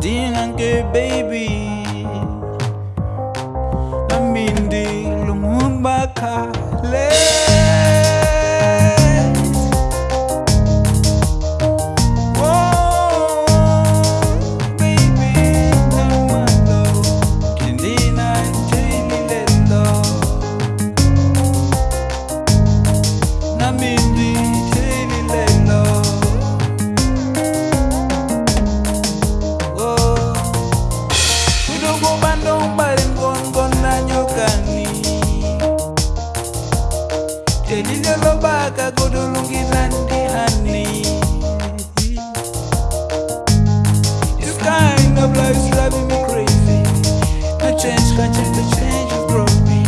dingang ke baby. Namindi lumubakale bandombare ngongonanyokani telilelobaka godolungilandi hani This kind of life is driving me crazy. The change can change, the change has brought me.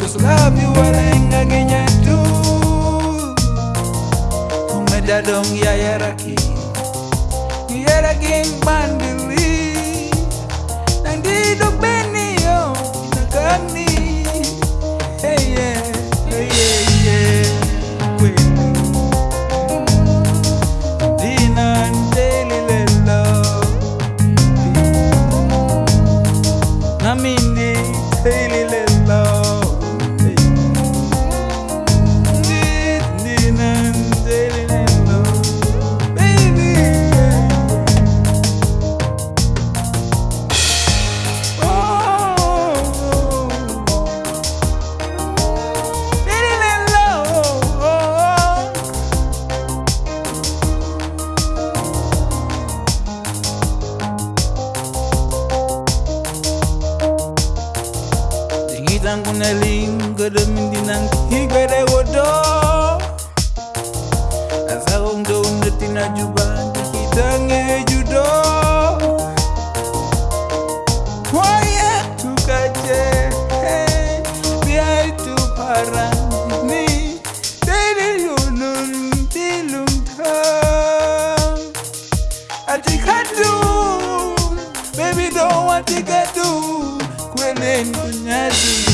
Cause love you walenga genyatu Umedadong yayaraki Sailing Dingitan kuneling Gede mindinang higere wodo. Asa kong do netina juban Dikitange judo. Quiet tu kaje Biar tu parang ni. Dari lulun tilung tang Atikadu Baby don't want to get do Kwenen kunyadu